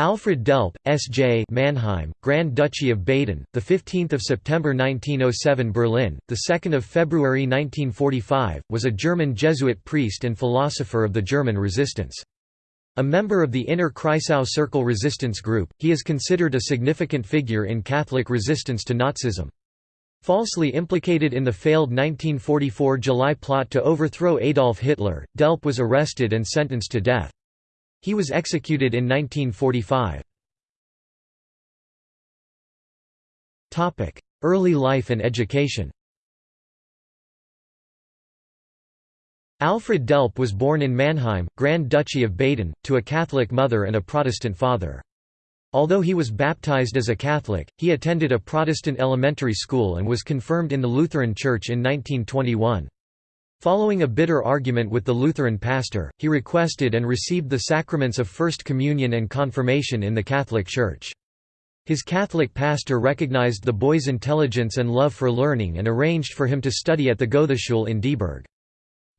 Alfred Delp, S.J. Mannheim, Grand Duchy of Baden, the 15th of September 1907 Berlin, the 2nd of February 1945, was a German Jesuit priest and philosopher of the German resistance. A member of the Inner Kreisau Circle resistance group, he is considered a significant figure in Catholic resistance to Nazism. Falsely implicated in the failed 1944 July plot to overthrow Adolf Hitler, Delp was arrested and sentenced to death. He was executed in 1945. Early life and education Alfred Delp was born in Mannheim, Grand Duchy of Baden, to a Catholic mother and a Protestant father. Although he was baptized as a Catholic, he attended a Protestant elementary school and was confirmed in the Lutheran Church in 1921. Following a bitter argument with the Lutheran pastor, he requested and received the sacraments of First Communion and Confirmation in the Catholic Church. His Catholic pastor recognized the boy's intelligence and love for learning and arranged for him to study at the Goetheschule in Dieburg.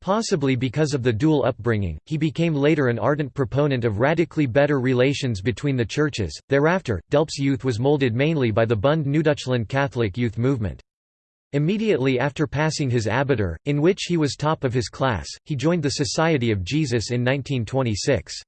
Possibly because of the dual upbringing, he became later an ardent proponent of radically better relations between the churches. Thereafter, Delp's youth was molded mainly by the Bund Neudeutschland Catholic youth movement. Immediately after passing his abitur, in which he was top of his class, he joined the Society of Jesus in 1926.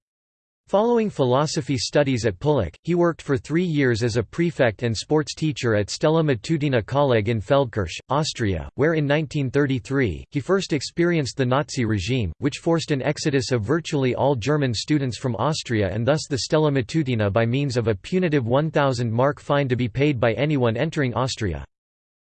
Following philosophy studies at Pullach, he worked for three years as a prefect and sports teacher at Stella Matutina Kolleg in Feldkirch, Austria, where in 1933, he first experienced the Nazi regime, which forced an exodus of virtually all German students from Austria and thus the Stella Matutina by means of a punitive 1,000 mark fine to be paid by anyone entering Austria.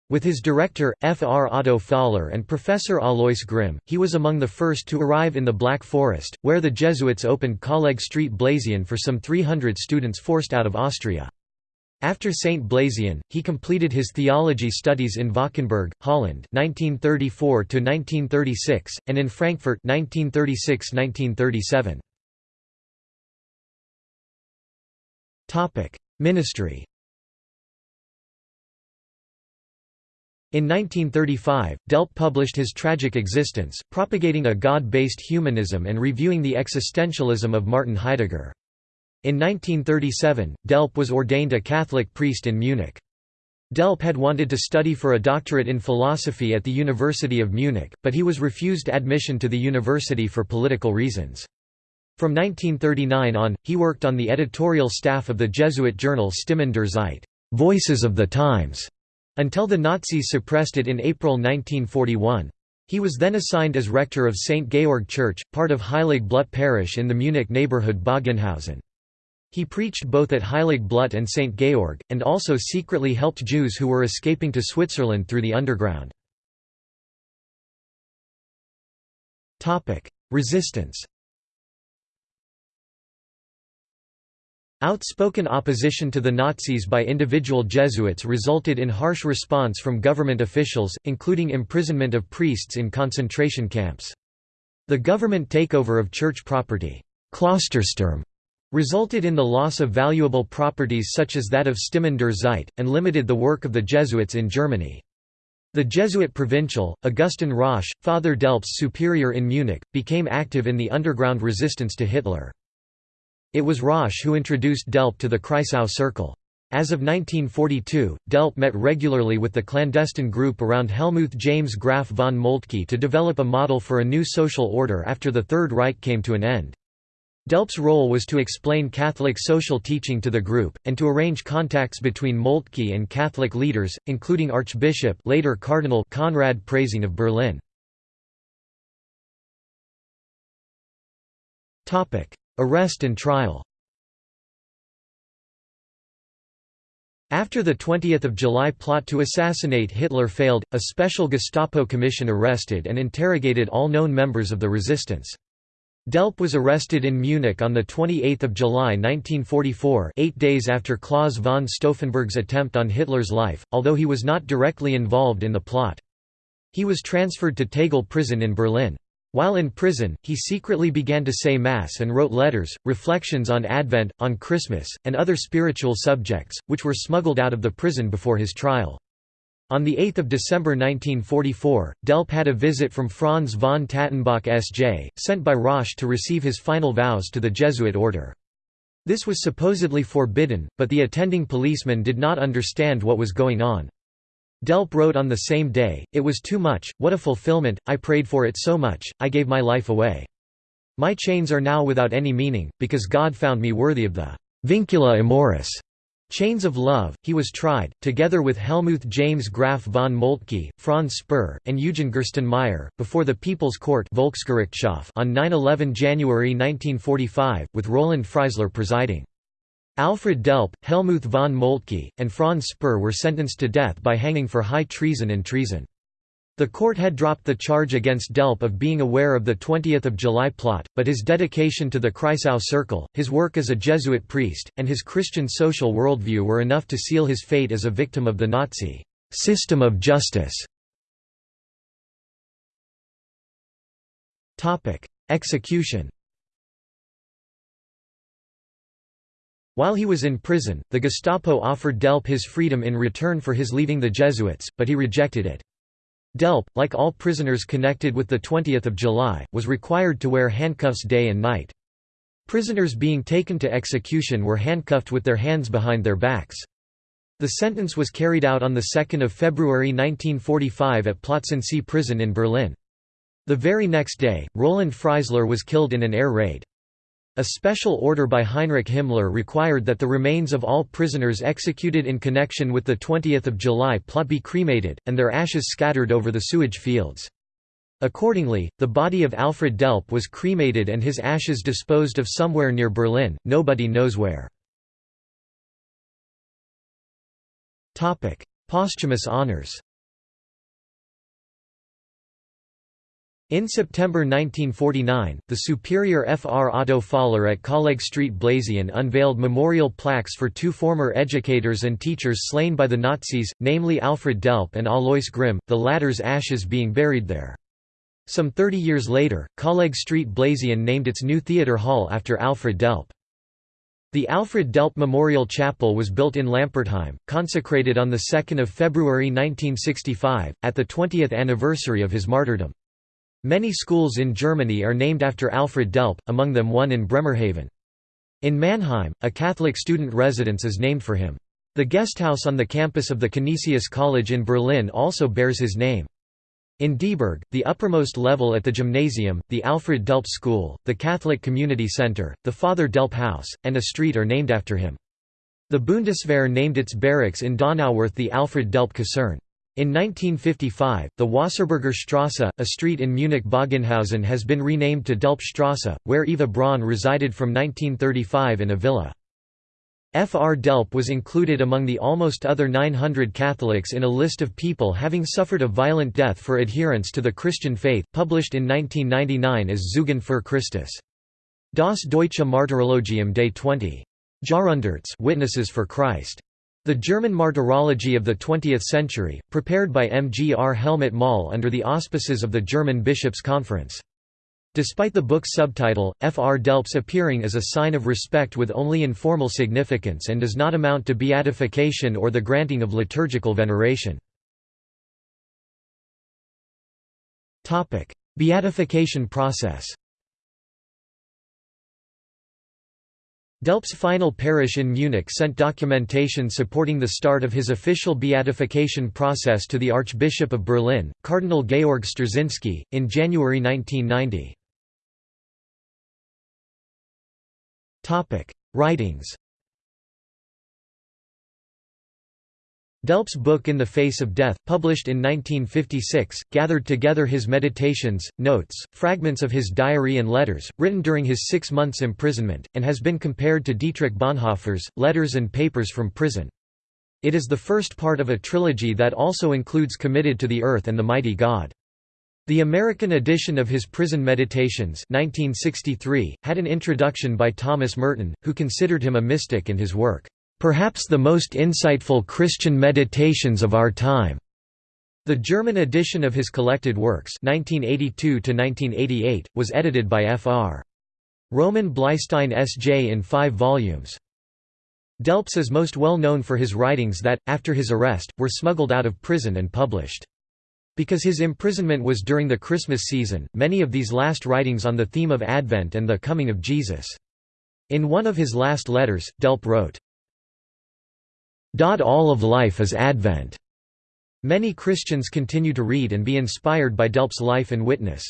With his director, F. R. Otto Faller and Professor Alois Grimm, he was among the first to arrive in the Black Forest, where the Jesuits opened Kolleg Street Blasien for some 300 students forced out of Austria. After St. Blasien, he completed his theology studies in Valkenburg, Holland 1934 and in Frankfurt 1936–1937. Ministry In 1935, Delp published his Tragic Existence, propagating a God-based humanism and reviewing the existentialism of Martin Heidegger. In 1937, Delp was ordained a Catholic priest in Munich. Delp had wanted to study for a doctorate in philosophy at the University of Munich, but he was refused admission to the university for political reasons. From 1939 on, he worked on the editorial staff of the Jesuit journal Stimmen der Zeit Voices of the Times", until the Nazis suppressed it in April 1941. He was then assigned as rector of St. Georg Church, part of Heilig Blut parish in the Munich neighborhood Bogenhausen. He preached both at Heilig Blut and St. Georg, and also secretly helped Jews who were escaping to Switzerland through the underground. Resistance Outspoken opposition to the Nazis by individual Jesuits resulted in harsh response from government officials, including imprisonment of priests in concentration camps. The government takeover of church property Klostersturm, resulted in the loss of valuable properties such as that of Stimmen der Zeit, and limited the work of the Jesuits in Germany. The Jesuit provincial, Augustin Rösch, Father Delp's superior in Munich, became active in the underground resistance to Hitler. It was Rösch who introduced Delp to the Kreisau Circle. As of 1942, Delp met regularly with the clandestine group around Helmuth James Graf von Moltke to develop a model for a new social order after the Third Reich came to an end. Delp's role was to explain Catholic social teaching to the group, and to arrange contacts between Moltke and Catholic leaders, including Archbishop later Cardinal Konrad Preysing of Berlin. Arrest and trial After the 20 July plot to assassinate Hitler failed, a special Gestapo commission arrested and interrogated all known members of the resistance. Delp was arrested in Munich on 28 July 1944 eight days after Claus von Stauffenberg's attempt on Hitler's life, although he was not directly involved in the plot. He was transferred to Tegel prison in Berlin. While in prison, he secretly began to say Mass and wrote letters, reflections on Advent, on Christmas, and other spiritual subjects, which were smuggled out of the prison before his trial. On 8 December 1944, Delp had a visit from Franz von Tattenbach S.J., sent by Rösch to receive his final vows to the Jesuit order. This was supposedly forbidden, but the attending policeman did not understand what was going on. Delp wrote on the same day, It was too much, what a fulfillment, I prayed for it so much, I gave my life away. My chains are now without any meaning, because God found me worthy of the vincula amoris Chains of Love. He was tried, together with Helmuth James Graf von Moltke, Franz Sperr, and Eugen Gerstenmaier, before the People's Court on 9–11 January 1945, with Roland Freisler presiding. Alfred Delp, Helmuth von Moltke, and Franz Sperr were sentenced to death by hanging for high treason and treason. The court had dropped the charge against Delp of being aware of the 20th of July plot, but his dedication to the Kreisau Circle, his work as a Jesuit priest, and his Christian social worldview were enough to seal his fate as a victim of the Nazi system of justice. Execution While he was in prison, the Gestapo offered Delp his freedom in return for his leaving the Jesuits, but he rejected it. Delp, like all prisoners connected with the 20th of July, was required to wear handcuffs day and night. Prisoners being taken to execution were handcuffed with their hands behind their backs. The sentence was carried out on 2 February 1945 at Plötzensee prison in Berlin. The very next day, Roland Freisler was killed in an air raid. A special order by Heinrich Himmler required that the remains of all prisoners executed in connection with the 20th of July plot be cremated, and their ashes scattered over the sewage fields. Accordingly, the body of Alfred Delp was cremated and his ashes disposed of somewhere near Berlin, nobody knows where. Posthumous honors In September 1949, the superior Fr. Otto Faller at Kollegstraat Blasien unveiled memorial plaques for two former educators and teachers slain by the Nazis, namely Alfred Delp and Alois Grimm, the latter's ashes being buried there. Some 30 years later, Kollegstraat Blasien named its new theatre hall after Alfred Delp. The Alfred Delp Memorial Chapel was built in Lampertheim, consecrated on 2 February 1965, at the 20th anniversary of his martyrdom. Many schools in Germany are named after Alfred Delp, among them one in Bremerhaven. In Mannheim, a Catholic student residence is named for him. The guesthouse on the campus of the Canisius College in Berlin also bears his name. In Dieburg, the uppermost level at the gymnasium, the Alfred Delp School, the Catholic Community Center, the Father Delp House, and a street are named after him. The Bundeswehr named its barracks in Donauwörth the Alfred Delp Kaserne. In 1955, the Wasserburger Strasse, a street in Munich-Bogenhausen has been renamed to Delpstrasse, where Eva Braun resided from 1935 in a villa. Fr. Delp was included among the almost other 900 Catholics in a list of people having suffered a violent death for adherence to the Christian faith, published in 1999 as Zeugen für Christus. Das Deutsche Martyrologium des 20. Jahrhunderts Witnesses for Christ. The German Martyrology of the 20th Century, prepared by M. G. R. Helmut Moll under the auspices of the German Bishops' Conference. Despite the book's subtitle, Fr. Delp's appearing as a sign of respect with only informal significance and does not amount to beatification or the granting of liturgical veneration. Beatification process Delp's final parish in Munich sent documentation supporting the start of his official beatification process to the Archbishop of Berlin, Cardinal Georg Sterzinsky, in January 1990. Writings Delp's book In the Face of Death, published in 1956, gathered together his meditations, notes, fragments of his diary and letters, written during his six months' imprisonment, and has been compared to Dietrich Bonhoeffer's, Letters and Papers from Prison. It is the first part of a trilogy that also includes Committed to the Earth and the Mighty God. The American edition of his Prison Meditations 1963, had an introduction by Thomas Merton, who considered him a mystic in his work Perhaps the most insightful Christian meditations of our time. The German edition of his collected works 1982 was edited by Fr. Roman Bleistein S.J. in five volumes. Delps is most well known for his writings that, after his arrest, were smuggled out of prison and published. Because his imprisonment was during the Christmas season, many of these last writings on the theme of Advent and the coming of Jesus. In one of his last letters, Delp wrote, All of life is Advent. Many Christians continue to read and be inspired by Delp's life and witness.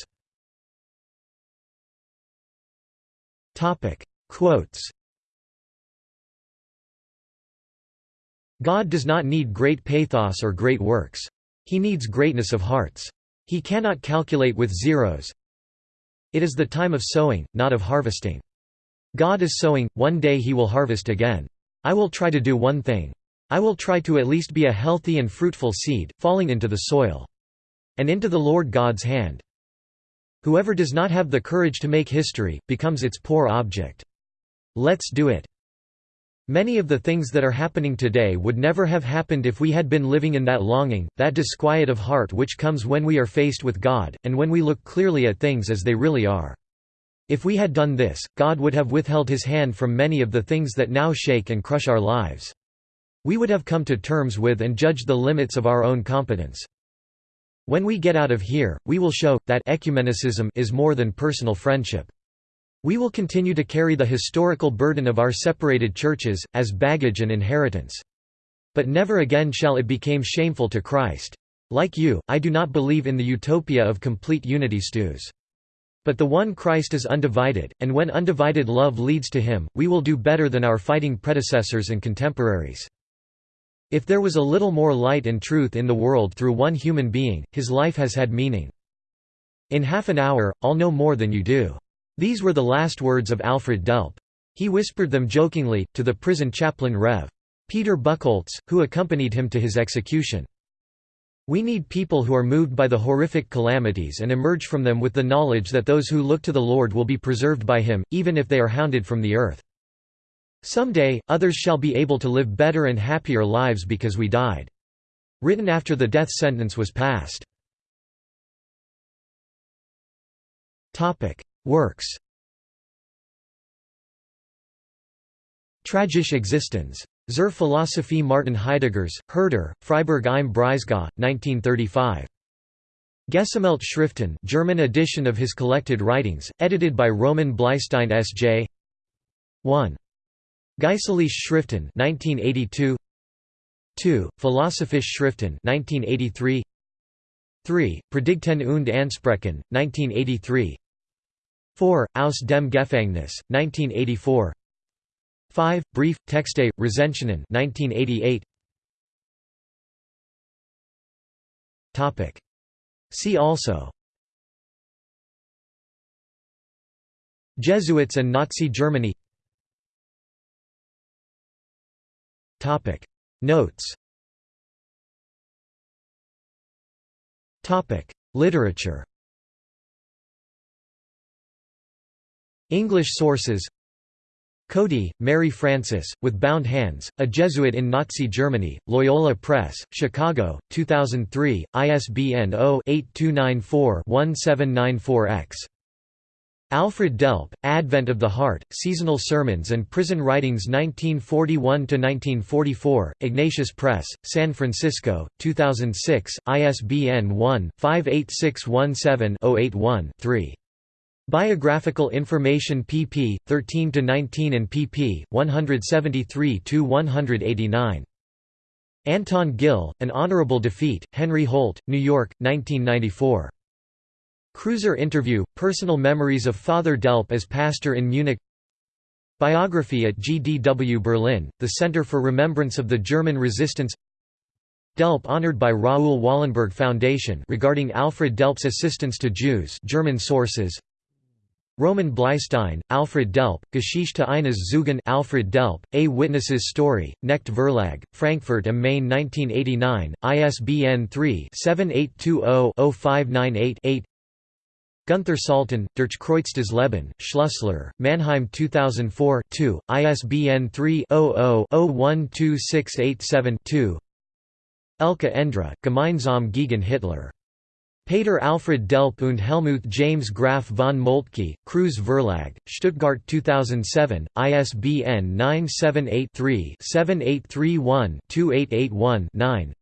Quotes God does not need great pathos or great works. He needs greatness of hearts. He cannot calculate with zeros. It is the time of sowing, not of harvesting. God is sowing, one day he will harvest again. I will try to do one thing. I will try to at least be a healthy and fruitful seed, falling into the soil. And into the Lord God's hand. Whoever does not have the courage to make history, becomes its poor object. Let's do it. Many of the things that are happening today would never have happened if we had been living in that longing, that disquiet of heart which comes when we are faced with God, and when we look clearly at things as they really are. If we had done this, God would have withheld his hand from many of the things that now shake and crush our lives. We would have come to terms with and judged the limits of our own competence. When we get out of here, we will show, that ecumenicism is more than personal friendship. We will continue to carry the historical burden of our separated churches, as baggage and inheritance. But never again shall it become shameful to Christ. Like you, I do not believe in the utopia of complete unity stews. But the one Christ is undivided, and when undivided love leads to him, we will do better than our fighting predecessors and contemporaries. If there was a little more light and truth in the world through one human being, his life has had meaning. In half an hour, I'll know more than you do. These were the last words of Alfred Delp. He whispered them jokingly, to the prison chaplain Rev. Peter Buchholz, who accompanied him to his execution. We need people who are moved by the horrific calamities and emerge from them with the knowledge that those who look to the Lord will be preserved by him, even if they are hounded from the earth. Someday, others shall be able to live better and happier lives because we died. Written after the death sentence was passed. Works Tragische Existenz. Zur Philosophie Martin Heideggers, Herder, Freiburg im Breisgau, 1935. Gesammelt Schriften German edition of his collected writings, edited by Roman Bleistein S.J. 1. Geistliche Schriften 1982 2. Philosophische Schriften 1983 3. Predigten und Ansprachen, 1983 4. Aus dem Gefängnis, 1984 5. Brief, Texte, Rezensionen 1988 See also Jesuits and Nazi Germany Notes. Literature. English sources. Coady, Mary Frances, With Bound Hands, A Jesuit in Nazi Germany, Loyola Press, Chicago, 2003, ISBN 0-8294-1794-X. Alfred Delp, Advent of the Heart, Seasonal Sermons and Prison Writings 1941–1944, Ignatius Press, San Francisco, 2006, ISBN 1-58617-081-3. Biographical information pp. 13–19 and pp. 173–189. Anton Gill, An Honorable Defeat, Henry Holt, New York, 1994. Cruiser interview, Personal Memories of Father Delp as pastor in Munich. Biography at GDW Berlin, the Center for Remembrance of the German Resistance. Delp honored by Raoul Wallenberg Foundation regarding Alfred Delp's assistance to Jews German sources. Roman Bleistein, Alfred Delp, Geschichte eines Zeugen Alfred Delp, A Witness's Story, Knecht Verlag, Frankfurt am Main 1989, ISBN 3-7820-0598-8 Gunther Salton, Durch Kreuztes Leben, Schlussler, Mannheim 2004 2, ISBN 3-00-012687-2 Elke Endre, Gemeinsam gegen Hitler. Peter Alfred Delp und Helmuth James Graf von Moltke, Kreuz Verlag, Stuttgart 2007, ISBN 978-3-7831-2881-9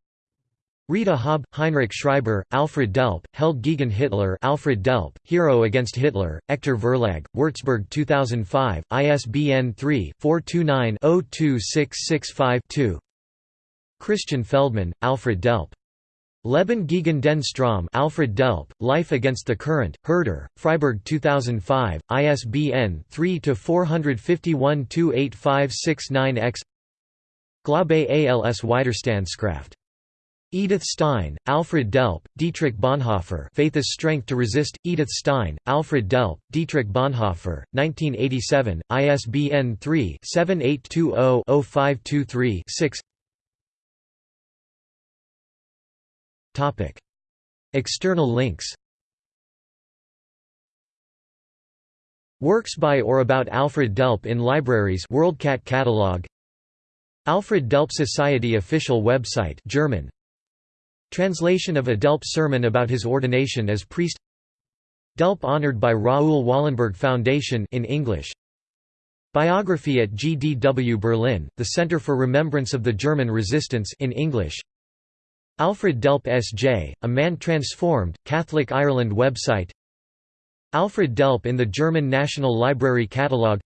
Rita Haub, Heinrich Schreiber, Alfred Delp, Held gegen Hitler Alfred Delp, Hero Against Hitler, Echter Verlag, Würzburg 2005, ISBN 3-429-02665-2 Christian Feldman, Alfred Delp. Leben gegen den Strom Alfred Delp, Life Against the Current, Herder, Freiburg 2005, ISBN 3-451-28569-X Glaube als Widerstandskraft Edith Stein, Alfred Delp, Dietrich Bonhoeffer Faith is Strength to Resist, Edith Stein, Alfred Delp, Dietrich Bonhoeffer, 1987, ISBN 3-7820-0523-6 External links. Works by or about Alfred Delp in libraries. WorldCat catalog. Alfred Delp Society official website German Translation of a Delp sermon about his ordination as priest. Delp honored by Raoul Wallenberg Foundation in English. Biography at GDW Berlin, the Center for Remembrance of the German Resistance in English. Alfred Delp S.J., A Man Transformed, Catholic Ireland website. Alfred Delp in the German National Library Catalogue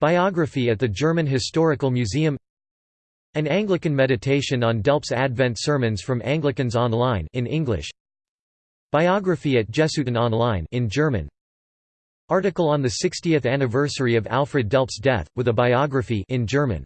Biography at the German Historical Museum an Anglican meditation on Delp's Advent sermons from Anglicans Online in English. Biography at Jesuiten Online in German. Article on the 60th anniversary of Alfred Delp's death with a biography in German.